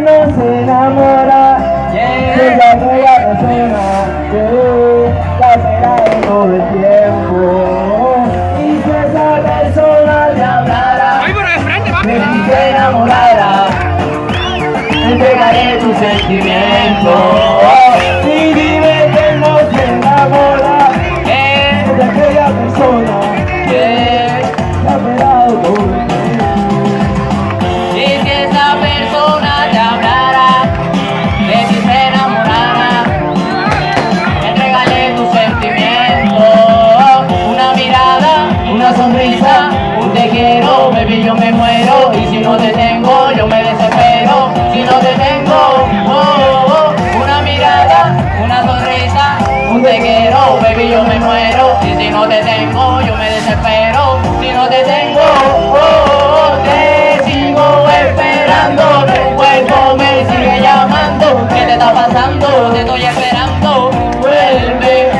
no se enamora de la nueva persona que de todo el tiempo. Y si esa persona te hablara, ti se enamorara, entregaré tus sentimientos. Te tengo yo me desespero, si no te tengo, oh, oh, una mirada, una sonrisa, un te quiero, baby yo me muero, si no te tengo yo me desespero, si no te tengo, oh, te sigo esperando, tu cuerpo me sigue llamando, ¿qué te está pasando? Te estoy esperando, vuelve,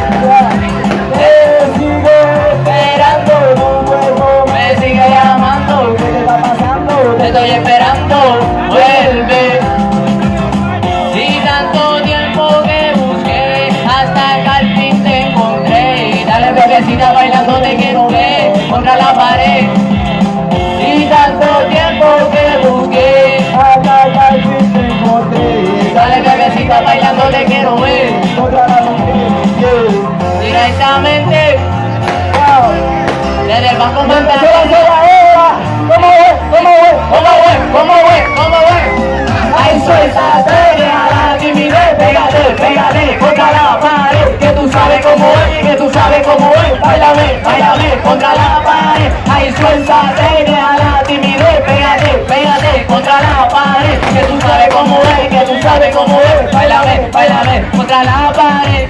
ay, suéltate, deja la timidez, pégate, pégate contra la pared, que tú sabes cómo es, que tú sabes cómo es, bailame, bailame contra la pared.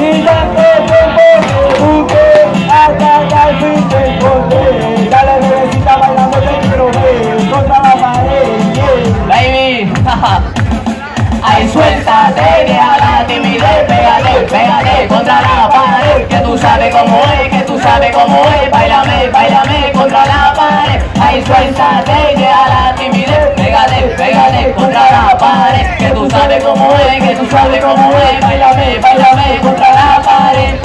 Y tú sabes cómo es, que tú sabes cómo es, bailame, bailame contra la pared,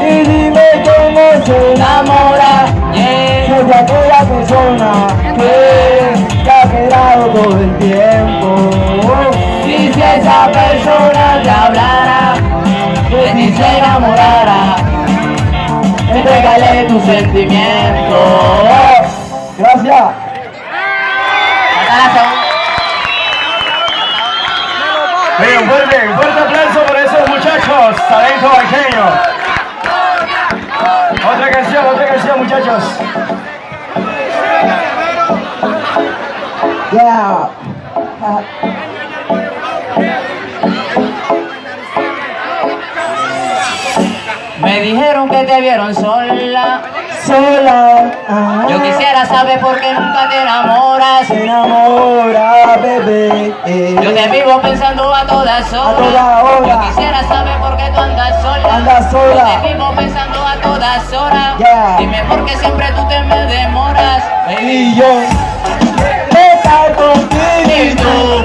Y dime cómo se enamora, yeah. Soy de aquella persona que te ha esperado todo el tiempo. Y si esa persona te hablara, de ti se enamorara, entrégale tus sentimientos. Gracias. Fuerte, un fuerte aplauso por esos muchachos, talento vaqueño. Otra canción, otra canción, muchachos. Yeah. Me dijeron que te vieron sola, Sola. ah, yo quisiera saber por qué nunca te enamoras. Se enamora, bebé. eh. Yo te vivo pensando a todas horas. toda hora. Yo quisiera saber por qué tú andas sola. Andas sola. Yo te vivo pensando a todas horas. Yeah. Dime por qué siempre tú te me demoras. Y yo estar contigo.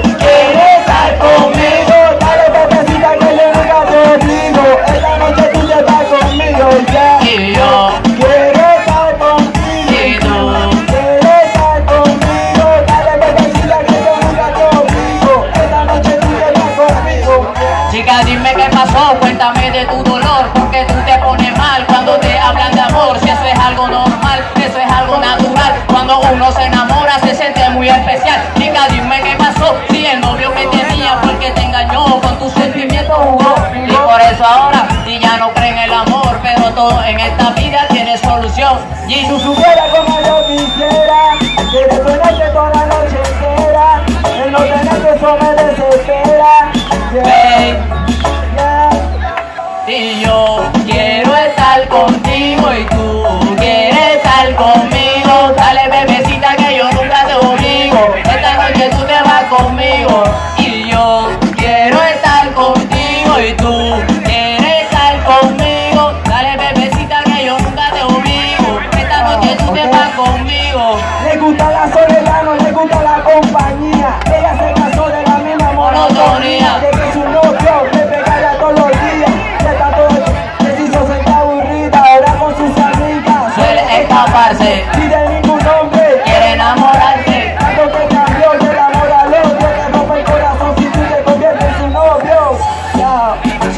Cuéntame de tu dolor, porque tú te pones mal cuando te hablan de amor, si eso es algo normal, eso es algo natural, cuando uno se enamora se siente muy especial. Chica, dime qué pasó, si el novio que tenía fue que te engañó, con tus sentimientos jugó, y por eso ahora, si ya no creen en el amor, pero todo en esta vida tiene solución. Y tú supieras como yo quisiera Que te toda la noche entera El no tenerte eso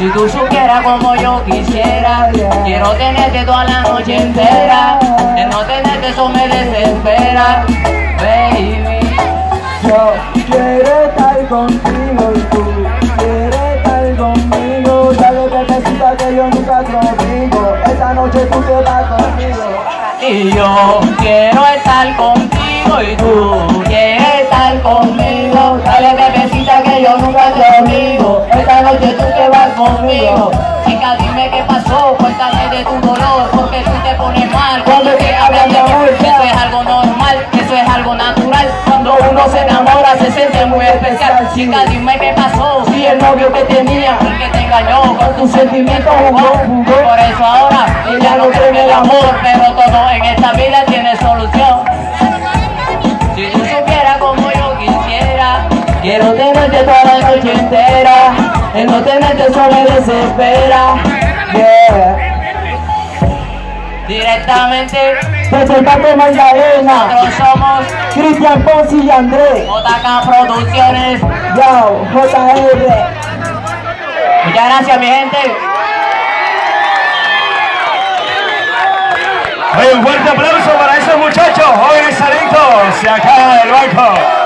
supiera como yo quisiera Quiero tenerte toda la noche entera. El no tenerte eso me desespera Baby. Yo quiero estar contigo y tú quieres estar conmigo. Que necesitas que yo nunca conmigo Esta noche tú te vas conmigo. Y yo quiero estar contigo y tú conmigo. Esta noche tú te vas conmigo. Chica dime qué pasó, cuéntame de tu dolor Porque tú te pones mal cuando te hablan de amor Eso es algo normal, eso es algo natural. Cuando uno se enamora se siente muy especial. Chica dime qué pasó, si el novio que tenía. El que te engañó con tus sentimientos jugó. Por eso El no tenerte eso me desespera. Yeah. Directamente Presentando Magdalena. Nosotros somos Cristian Ponce y Andrés. JK Producciones. Yo, JR Muchas gracias mi gente. Oye, un fuerte aplauso para esos muchachos, jóvenes talentos, de acá del banco.